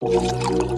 you